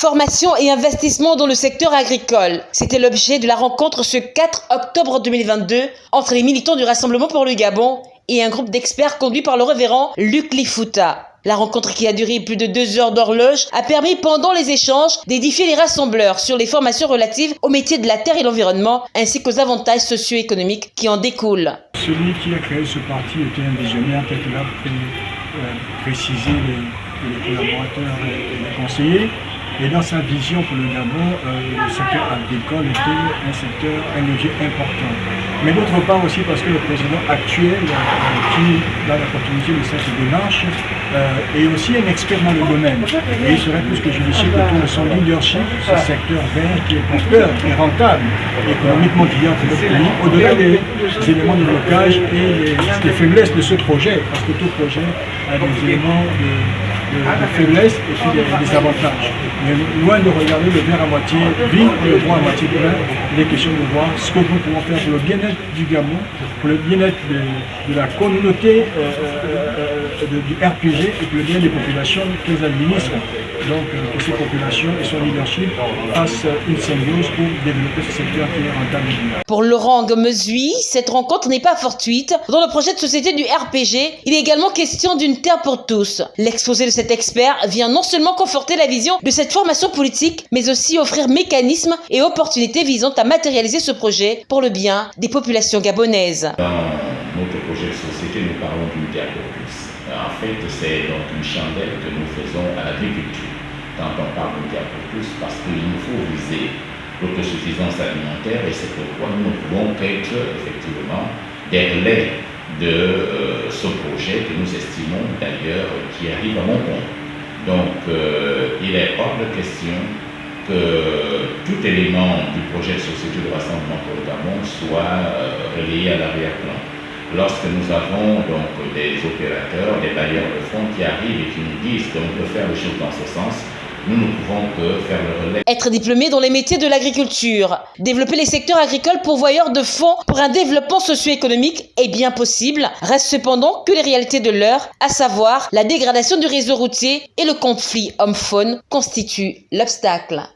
Formation et investissement dans le secteur agricole. C'était l'objet de la rencontre ce 4 octobre 2022 entre les militants du Rassemblement pour le Gabon et un groupe d'experts conduit par le révérend Luc Lifuta. La rencontre qui a duré plus de deux heures d'horloge a permis pendant les échanges d'édifier les rassembleurs sur les formations relatives aux métiers de la terre et l'environnement ainsi qu'aux avantages socio-économiques qui en découlent. Celui qui a créé ce parti était un visionnaire tel que l'a euh, les collaborateurs et les conseillers. Et dans sa vision pour le Gabon, euh, le secteur agricole était un secteur, un levier important. Mais d'autre part aussi parce que le président actuel, euh, qui a l'opportunité de cette démarche, euh, est aussi un expert dans le domaine. Et il serait plus que judicieux autour de son leadership, ce secteur vert qui est porteur et rentable économiquement via pour le pays, au-delà des, éléments de blocage et des faiblesses de ce projet, parce que tout projet a des éléments de de, faiblesse et puis des, avantages. Mais loin de regarder le verre à moitié vide et le bois à moitié plein, il est question de voir ce que nous pouvons faire pour le bien-être du Gabon, pour le bien-être de, la communauté euh, euh, euh, du RPG et pour le bien des populations qu'elles administrent. Donc que ces populations et son leadership fassent une symbiose pour développer ce secteur qui est rentable. Pour Laurent Gomezui, cette rencontre n'est pas fortuite. Dans le projet de société du RPG, il est également question d'une terre pour tous. L'exposé de cet expert vient non seulement conforter la vision de cette formation politique, mais aussi offrir mécanismes et opportunités visant à matérialiser ce projet pour le bien des populations gabonaises. Dans notre projet de société, nous parlons d'une terre pour tous. En fait, c'est donc une chandelle que nous faisons à l'agriculture quand on parle terre pour tous, parce qu'il nous faut viser l'autosuffisance alimentaire et c'est pourquoi nous pouvons qu'être effectivement des relais de euh, ce projet que nous estimons d'ailleurs qui arrive à mon compte. Donc euh, il est hors de question que tout élément du projet de société de rassemblement pour le Gabon soit euh, relayé à l'arrière-plan. Lorsque nous avons donc des opérateurs, des bailleurs de fonds qui arrivent et qui nous disent qu'on peut faire les choses dans ce sens, nous ne pouvons que faire le relais. Être diplômé dans les métiers de l'agriculture, développer les secteurs agricoles pourvoyeurs de fonds pour un développement socio-économique est bien possible. Reste cependant que les réalités de l'heure, à savoir la dégradation du réseau routier et le conflit homme-faune, constituent l'obstacle.